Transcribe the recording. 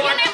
Tiene